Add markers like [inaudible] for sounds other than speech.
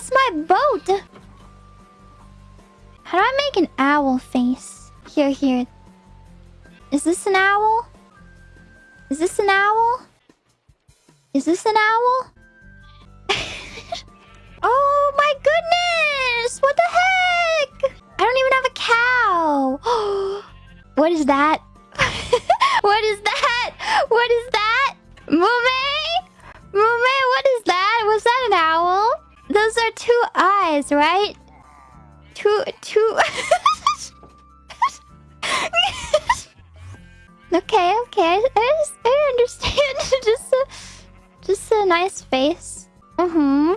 That's my boat! How do I make an owl face? Here, here. Is this an owl? Is this an owl? Is this an owl? [laughs] oh my goodness! What the heck? I don't even have a cow. [gasps] [laughs] what is that? what is that? What is that? Mume? Mume, are two eyes, right? Two, two... [laughs] okay, okay. I, I understand. [laughs] just a, just a nice face. Mm-hmm.